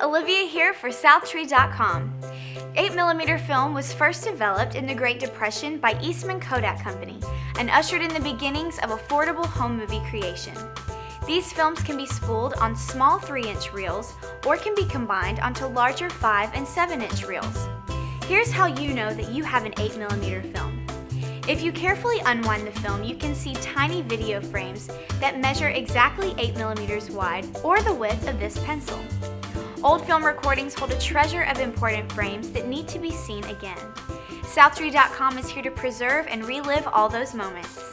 Olivia here for Southtree.com. 8mm film was first developed in the Great Depression by Eastman Kodak Company and ushered in the beginnings of affordable home movie creation. These films can be spooled on small 3-inch reels or can be combined onto larger 5 and 7-inch reels. Here's how you know that you have an 8mm film. If you carefully unwind the film, you can see tiny video frames that measure exactly 8 millimeters wide or the width of this pencil. Old film recordings hold a treasure of important frames that need to be seen again. Southtree.com is here to preserve and relive all those moments.